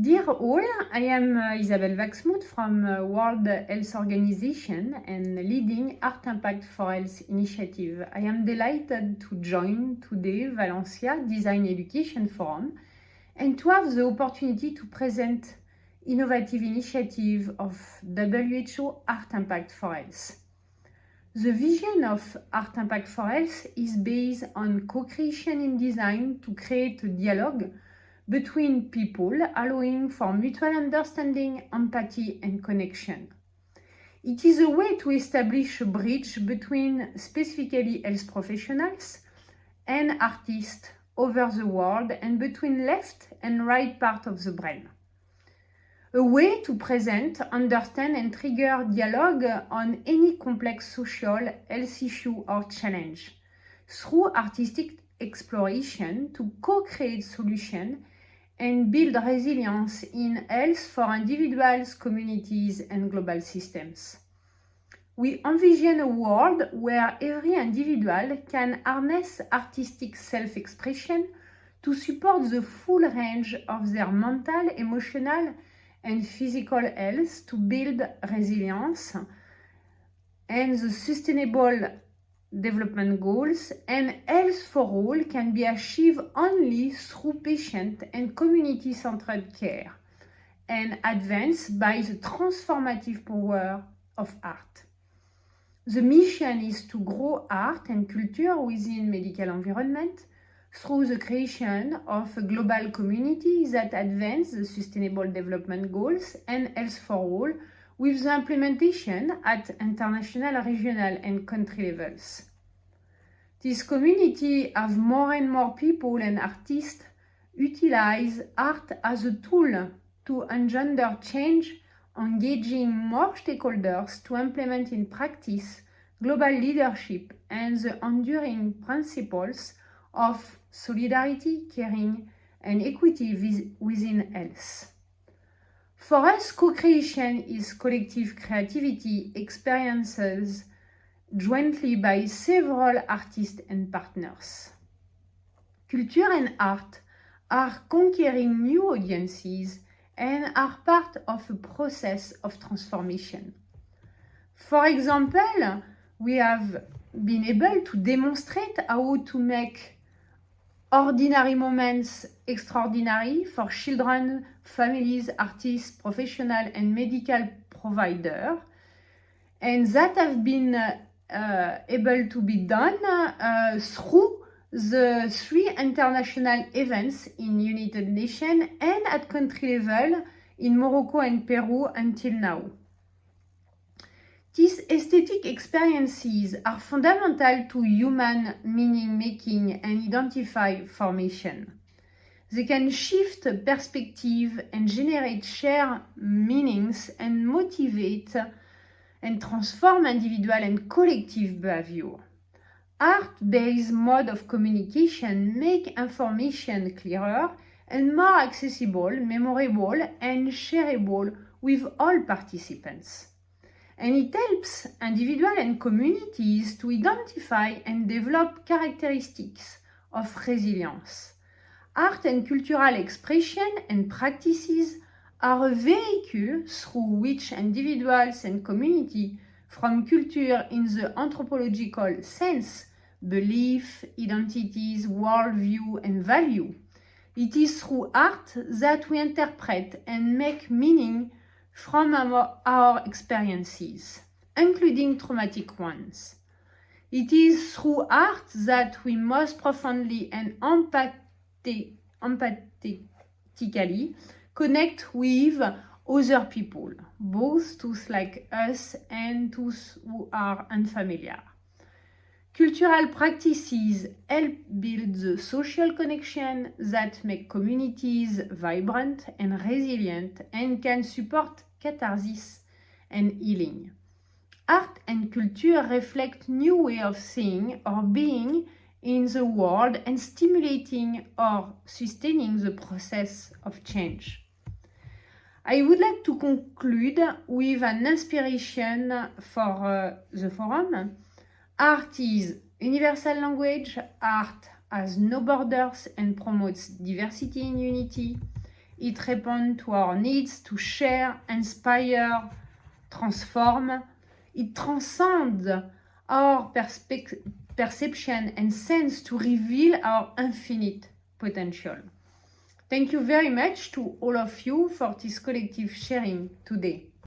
Dear all, I am uh, Isabelle Wachsmuth from uh, World Health Organization and leading Art Impact for Health initiative. I am delighted to join today Valencia Design Education Forum and to have the opportunity to present innovative initiative of WHO Art Impact for Health. The vision of Art Impact for Health is based on co-creation in design to create a dialogue between people, allowing for mutual understanding, empathy and connection. It is a way to establish a bridge between specifically health professionals and artists over the world and between left and right part of the brain. A way to present, understand and trigger dialogue on any complex social, health issue or challenge through artistic exploration to co-create solutions and build resilience in health for individuals, communities and global systems. We envision a world where every individual can harness artistic self-expression to support the full range of their mental, emotional and physical health to build resilience and the sustainable development goals and health for all can be achieved only through patient and community-centered care and advanced by the transformative power of art. The mission is to grow art and culture within medical environment through the creation of a global community that advance the sustainable development goals and health for all with the implementation at international, regional and country levels. This community have more and more people and artists utilize art as a tool to engender change, engaging more stakeholders to implement in practice global leadership and the enduring principles of solidarity, caring and equity within health. For us, co-creation is collective creativity, experiences jointly by several artists and partners. Culture and art are conquering new audiences and are part of a process of transformation. For example, we have been able to demonstrate how to make ordinary moments extraordinary for children, families, artists, professional and medical provider. And that have been uh, able to be done uh, through the three international events in United Nations and at country level in Morocco and Peru until now. These aesthetic experiences are fundamental to human meaning making and identify formation. They can shift perspective and generate shared meanings and motivate and transform individual and collective behavior. Art-based mode of communication make information clearer and more accessible, memorable and shareable with all participants and it helps individuals and communities to identify and develop characteristics of resilience. Art and cultural expression and practices are a vehicle through which individuals and community from culture in the anthropological sense, belief, identities, worldview and value. It is through art that we interpret and make meaning from our, our experiences, including traumatic ones. It is through art that we most profoundly and empathetically connect with other people, both those like us and those who are unfamiliar. Cultural practices help build the social connection that make communities vibrant and resilient and can support catharsis and healing. Art and culture reflect new way of seeing or being in the world and stimulating or sustaining the process of change. I would like to conclude with an inspiration for uh, the forum Art is universal language. Art has no borders and promotes diversity in unity. It responds to our needs to share, inspire, transform. It transcends our perception and sense to reveal our infinite potential. Thank you very much to all of you for this collective sharing today.